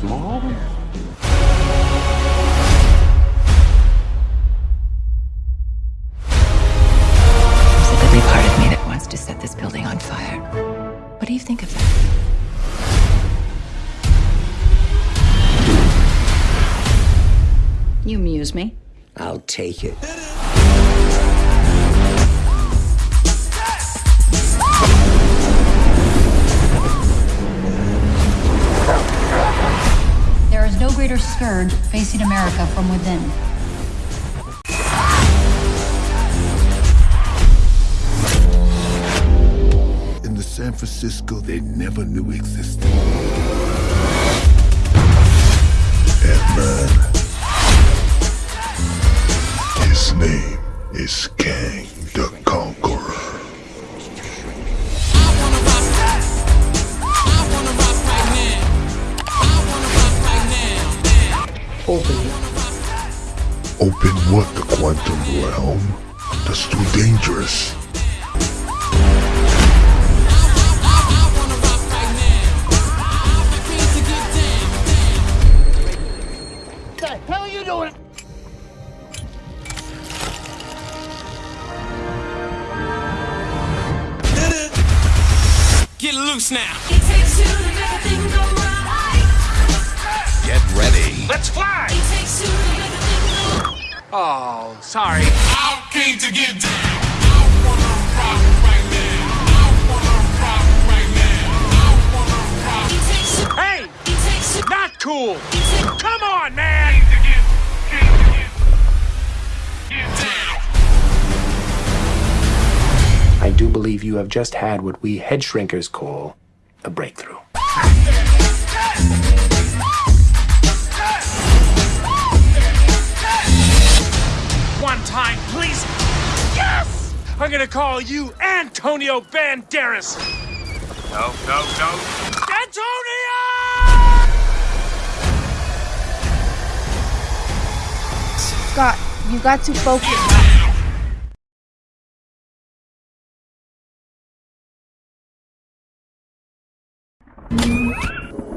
small? There's a goodly part of me that wants to set this building on fire. What do you think of that? You amuse me. I'll take it. Scourge facing America from within. in the San Francisco they never knew existed. Ant-Man. His name is Kang the Conqueror. Open it. Open what? The quantum realm? That's too dangerous. Get loose now. It takes two to make Oh, sorry. I came to get down. I wanna rock right now. I wanna rock right now. I wanna rock. It takes two. Hey! It takes two. Not cool! Come on, man! To get, came to get, get down. I do believe you have just had what we head shrinkers call a breakthrough. time, please. Yes! I'm gonna call you Antonio Banderas. No, no, no. Antonio! Scott, you got to focus. You.